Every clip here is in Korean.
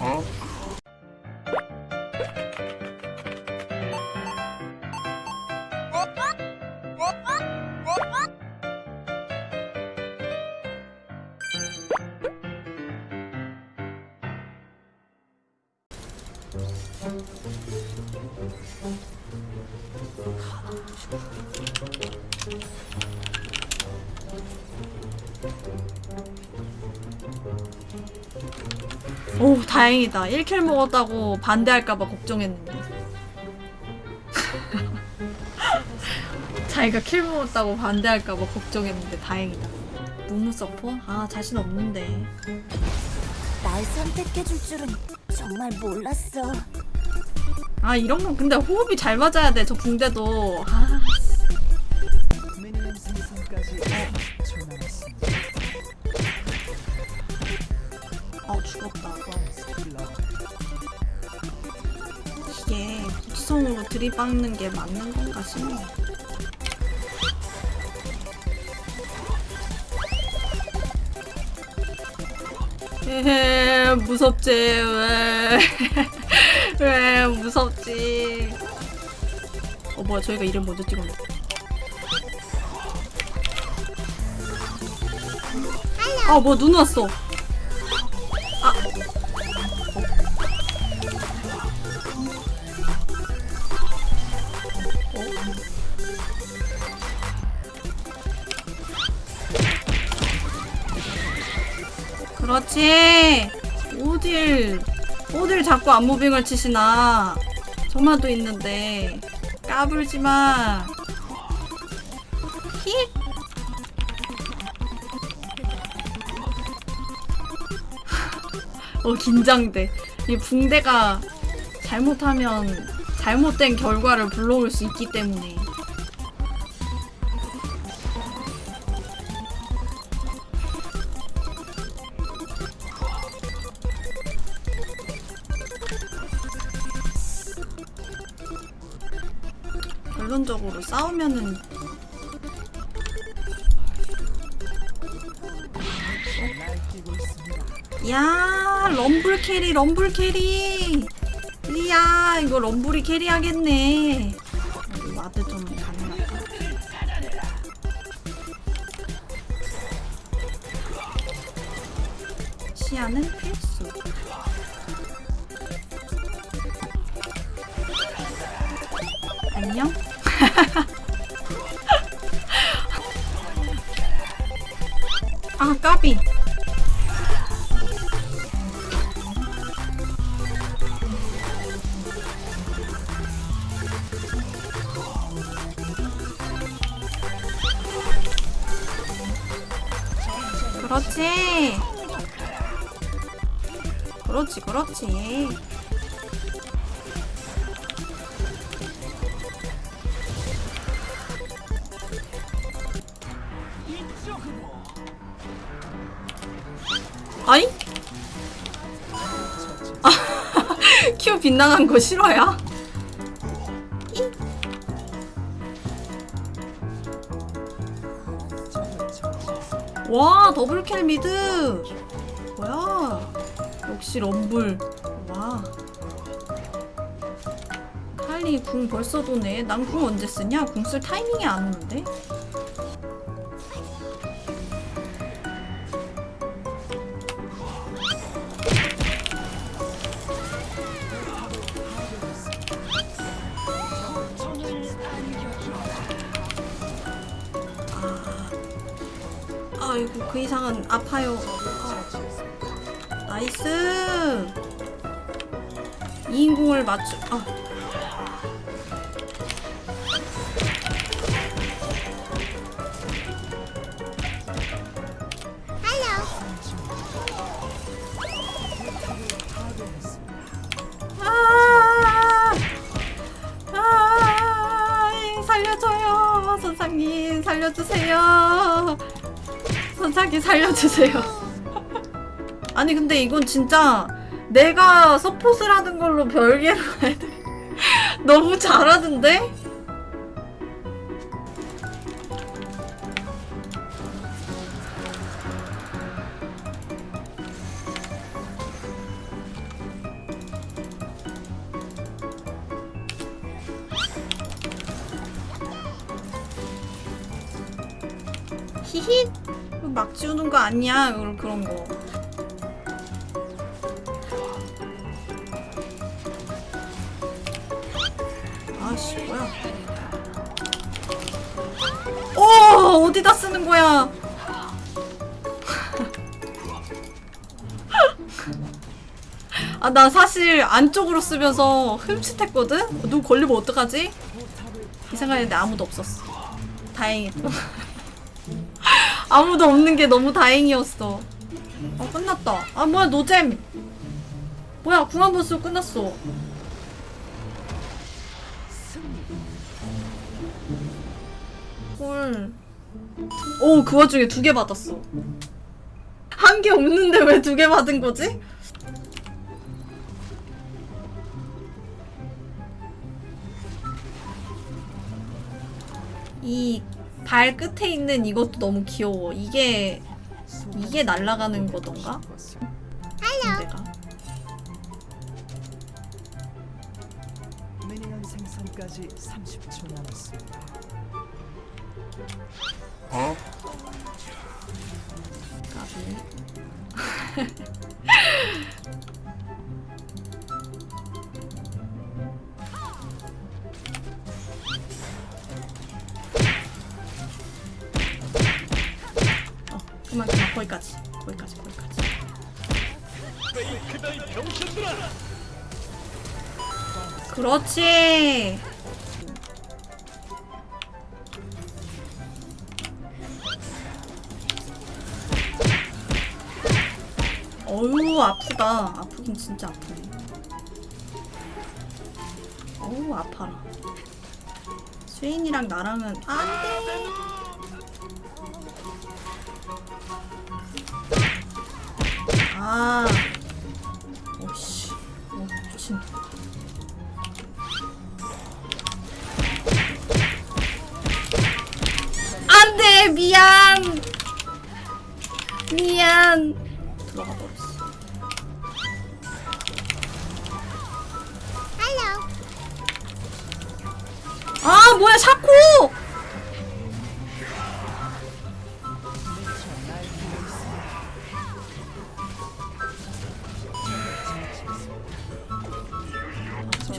어? 오 다행이다. 1kill 먹었다고 반대할까봐 걱정했는데. 자기가 kill 먹었다고 반대할까봐 걱정했는데 다행이다. 무무 서포? 아 자신 없는데. 날 선택해줄 줄은 정말 몰랐어. 아 이런 건 근데 호흡이 잘 맞아야 돼저 붕대도. 아 부지성으로 들이박는 게 맞는 건가 싶네 에헤 무섭지 왜? 왜 무섭지? 어 뭐야 저희가 이름 먼저 찍었네. 아 뭐야 눈 왔어 그렇지. 어딜 어딜 자꾸 안무빙을 치시나. 정마도 있는데. 까불지마. 힛 어 긴장돼. 이 붕대가 잘못하면 잘못된 결과를 불러올 수 있기 때문에 결론적으로 싸우면은. 야 럼블 carry 럼블 carry. 이야 이거 럼블이 carry 하겠네. ward 좀 가능할까 시야는 필수. 안녕 아 까비 그렇지. 그렇지, 그렇지. 아이? 아, Q 빗나간 거 싫어요? 와 double kill mid. 뭐야? 역시 럼블. 와. 칼리 궁 벌써 도네. 난 궁 언제 쓰냐? 궁 쓸 타이밍이 안 오는데 아, 아이고 그 이상은 아파요 아, 나이스 2인공을 맞추 아 아, 아, 선상님, 살려주세요. 반짝이 살려주세요. 아니 근데 이건 진짜 내가 서폿을 하는 걸로 별개로 해야 돼. 너무 잘하던데? 히힛 막 지우는 거 아니야 그런 거. 아씨 뭐야? 오 어디다 쓰는 거야? 아 나 사실 안쪽으로 쓰면서 흠칫했거든? 누구 걸리면 어떡하지? 이 생각했는데 아무도 없었어 다행이다 아무도 없는 게 너무 다행이었어 어 끝났다 아 뭐야 노잼 뭐야 궁합 보스 끝났어 헐. 오, 그 와중에 두 개 받았어. 한 개 없는데 왜 두 개 받은 거지? 이 발 끝에 있는 이것도 너무 귀여워. 이게 이게 날아가는 거던가? 내가 미니언 생성까지 30초 남았습니다. 까비. 거기까지 거기까지 거기까지. 그렇지. 어우 아프다. 아프긴 진짜 아프네. 어우 아파라. 스웨인이랑 나랑은 안돼. 아. 오씨. 어 미친. 안돼 미안. 미안. 들어가 버렸어. 아 뭐야 샤코!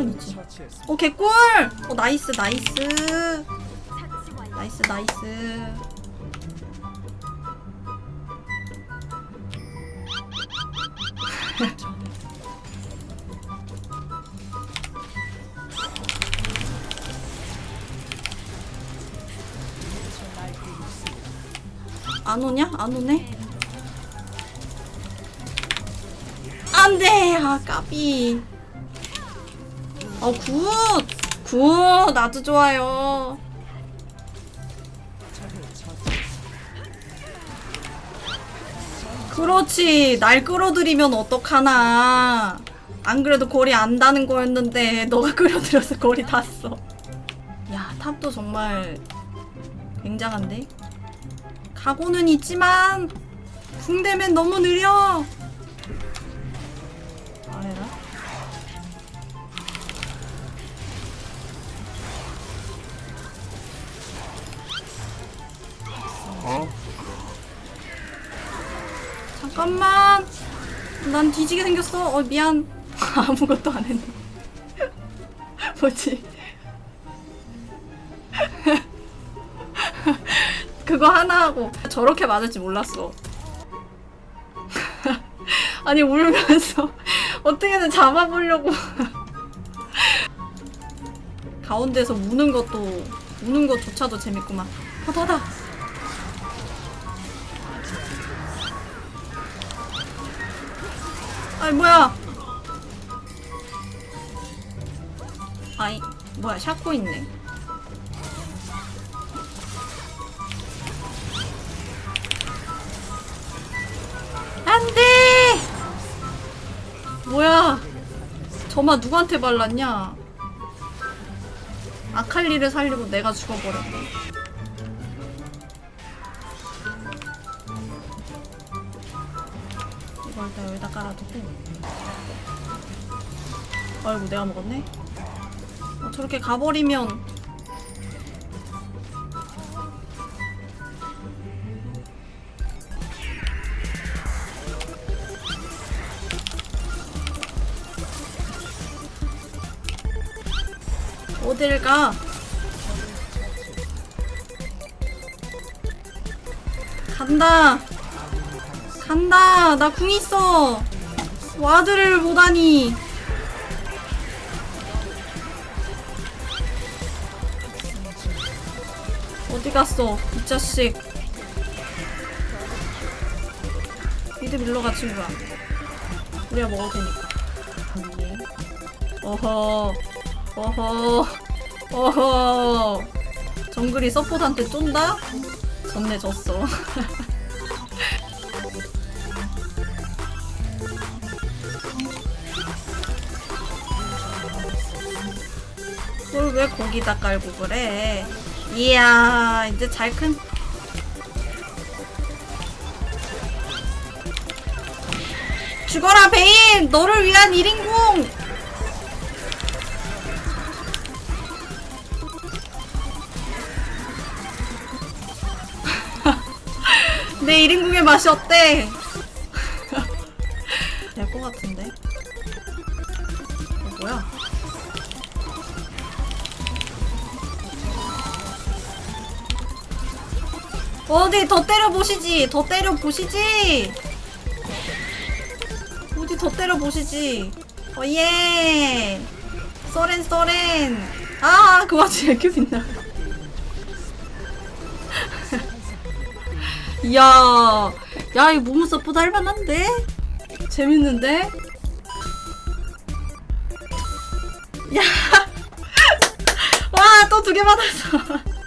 쿠션 있지. 오 개꿀! 어 나이스 나이스. 나이스 나이스. 안 오냐? 안 오네? 안 돼! 아, 까비. 어, good! good! 나도 좋아요. 그렇지. 날 끌어들이면 어떡하나. 안 그래도 거리 안 다는 거였는데, 너가 끌어들여서 거리 닿았어. 야, top도 정말 굉장한데? 각오는 있지만, 붕대면 너무 느려! 잠깐만! 난 뒤지게 생겼어. 어, 미안. 아무것도 안 했네. 뭐지? 그거 하나 하고 저렇게 맞을지 몰랐어. 아니 울면서 어떻게든 잡아보려고 가운데서 우는 것도 우는 것조차도 재밌구만. 어, 닫아. 아이 뭐야? 아이 뭐야 샤코 있네. 안돼. 뭐야? 저마 누구한테 발랐냐? 아칼리를 살리고 내가 죽어버렸네. 깔아두고 아이고 내가 먹었네 어, 저렇게 가버리면 어딜 가? 간다! 간다. 나 궁 있어. 와드를 보다니. 어디 갔어? 이 자식. 미드 밀러가 친구야. 우리가 먹어도 되니까. 예. 어허. 어허. 어허. 정글이 서포트한테 쫀다? 졌네 졌어. 왜 거기다 깔고 그래? 이야 이제 잘 큰. 죽어라 베인! 너를 위한 1인공! 내 1인공의 맛이 어때? 어디 더 때려 보시지. 더 때려 보시지. 어디 더 때려 보시지. 어 예. 쏘렌 쏘렌. 아, 그 와중에 빛나. 이야. 야, 이 모모 서포트 할만한데? 재밌는데? 야. 와, 또 두 개 받았어.